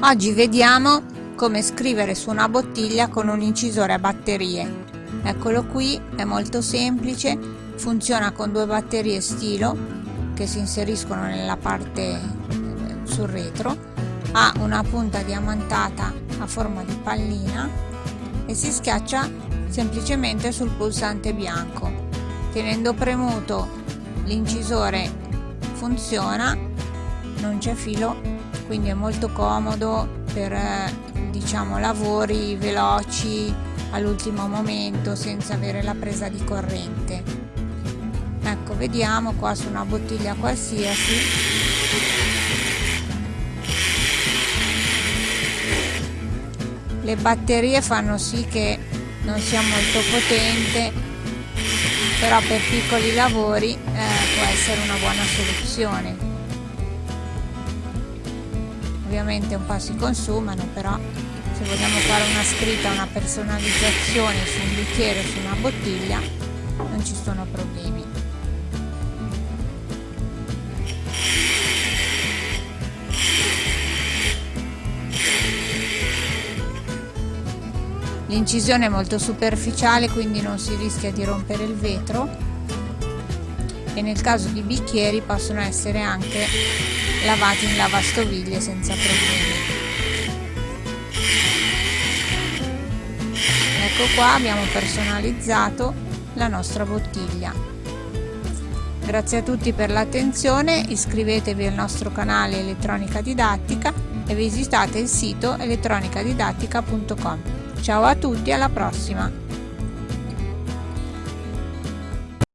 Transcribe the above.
Oggi vediamo come scrivere su una bottiglia con un incisore a batterie. Eccolo qui, è molto semplice, funziona con due batterie stilo che si inseriscono nella parte eh, sul retro, ha una punta diamantata a forma di pallina e si schiaccia semplicemente sul pulsante bianco. Tenendo premuto l'incisore funziona, non c'è filo quindi è molto comodo per eh, diciamo lavori veloci all'ultimo momento senza avere la presa di corrente. Ecco vediamo qua su una bottiglia qualsiasi. Le batterie fanno sì che non sia molto potente però per piccoli lavori eh, può essere una buona soluzione ovviamente un po' si consumano però se vogliamo fare una scritta una personalizzazione su un bicchiere su una bottiglia non ci sono problemi. L'incisione è molto superficiale quindi non si rischia di rompere il vetro e nel caso di bicchieri possono essere anche lavati in lavastoviglie senza problemi. Ecco qua abbiamo personalizzato la nostra bottiglia. Grazie a tutti per l'attenzione iscrivetevi al nostro canale elettronica didattica e visitate il sito elettronicadidattica.com ciao a tutti alla prossima